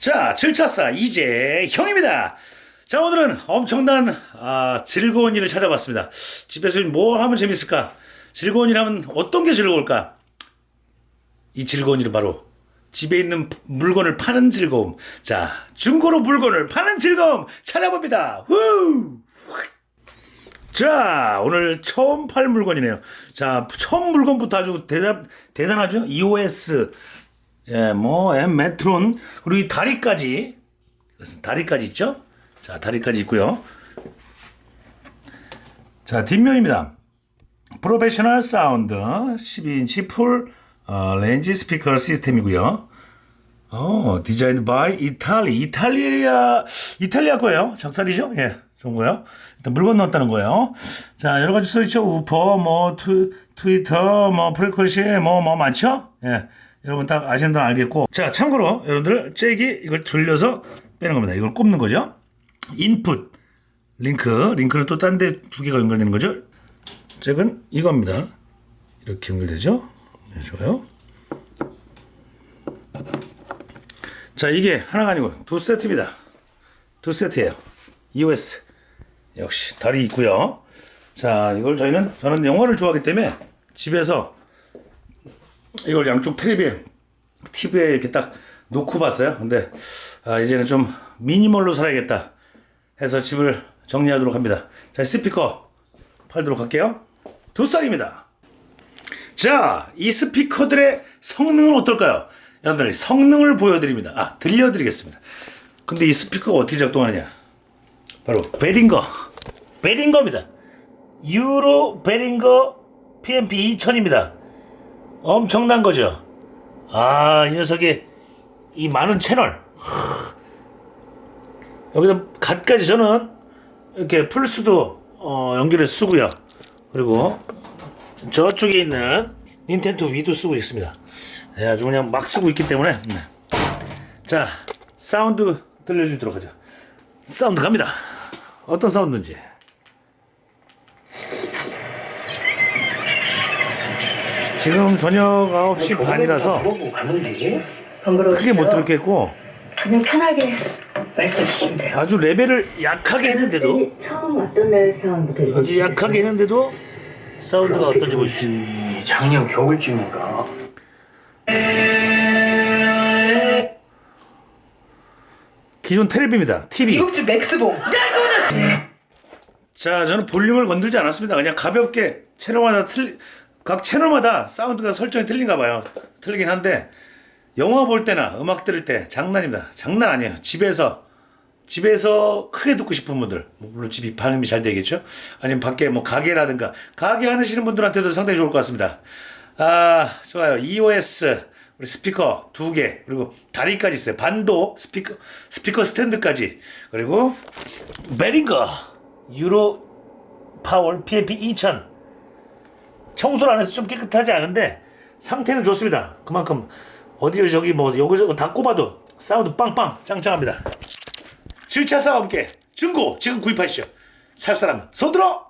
자, 7차사 이제 형입니다. 자, 오늘은 엄청난 아, 즐거운 일을 찾아봤습니다. 집에서 뭐 하면 재밌을까? 즐거운 일 하면 어떤 게 즐거울까? 이 즐거운 일은 바로 집에 있는 물건을 파는 즐거움. 자, 중고로 물건을 파는 즐거움 찾아봅니다. 후! 자, 오늘 처음 팔 물건이네요. 자, 처음 물건부터 아주 대단, 대단하죠? EOS, 예, 뭐, 예, 메트론, 그리고 이 다리까지, 다리까지 있죠? 자, 다리까지 있고요. 자, 뒷면입니다. professional sound 12인치 full 어, range speaker system이고요. 어, design by Italy. 이탈리아, 이탈리아 거예요. 작살이죠? 예, 좋은 거예요. 일단 물건 넣었다는 거예요. 자, 여러 가지 써있죠. 우퍼, 뭐, 트, 트위터, 뭐, frequency, 뭐, 뭐, 많죠? 예. 여러분 다 아시는 분은 알겠고. 자, 참고로, 여러분들, 잭이 이걸 돌려서 빼는 겁니다. 이걸 꼽는 거죠. 인풋, 링크. 링크는 또 딴 데 두 개가 연결되는 거죠. 잭은 이겁니다. 이렇게 연결되죠. 네, 좋아요. 자, 이게 하나가 아니고 두 세트입니다. 두 세트예요. EOS. 역시 다리 있고요. 자, 이걸 저희는 저는 영화를 좋아하기 때문에 집에서 이걸 양쪽 텔레비에 TV에 이렇게 딱 놓고 봤어요. 근데 아, 이제는 좀 미니멀로 살아야겠다 해서 집을 정리하도록 합니다. 자, 스피커 팔도록 할게요. 두 쌍입니다. 자, 이 스피커들의 성능은 어떨까요? 여러분들 성능을 보여드립니다. 아, 들려드리겠습니다. 근데 이 스피커가 어떻게 작동하느냐? 바로 베링거, 베링거입니다. 유로 베링거 PMP 2000입니다. 엄청난 거죠. 아, 이 녀석의 이 많은 채널. 하, 여기다 갖가지 저는 이렇게 플스도 어, 연결해 쓰고요. 그리고 저쪽에 있는 닌텐도 위도 쓰고 있습니다. 네, 아주 그냥 막 쓰고 있기 때문에 네. 자 사운드 들려주도록 하죠. 사운드 갑니다. 어떤 사운드인지. 지금 저녁 9시 반이라서 크게 못 들었겠고 그냥 편하게 말씀해 주시면 돼요. 아주 레벨을 약하게 했는데도 처음 왔던 날 사운드 아주 약하게 했는데도 사운드가 어떤지 보십시오. 작년 겨울쯤인가 기존 텔레비입니다. TV. 미국주 맥스봉. 자, 저는 볼륨을 건들지 않았습니다. 그냥 가볍게 채널마다 틀, 각 채널마다 사운드가 설정이 틀린가 봐요. 틀리긴 한데, 영화 볼 때나 음악 들을 때 장난입니다. 장난 아니에요. 집에서, 집에서 크게 듣고 싶은 분들, 뭐 물론 집이 반응이 잘 되겠죠? 아니면 밖에 뭐 가게라든가, 가게 하시는 분들한테도 상당히 좋을 것 같습니다. 아, 좋아요. EOS, 우리 스피커 두 개, 그리고 다리까지 있어요. 반도 스피커, 스피커 스탠드까지. 그리고 Behringer, Europower PMP 2000. 청소를 안 해서 좀 깨끗하지 않은데 상태는 좋습니다. 그만큼 어디 저기 뭐 여기저기 다 꼽아도 사운드 빵빵 짱짱합니다. 7차 싸와 함께 중고 지금 구입하시죠. 살 사람은 손들어!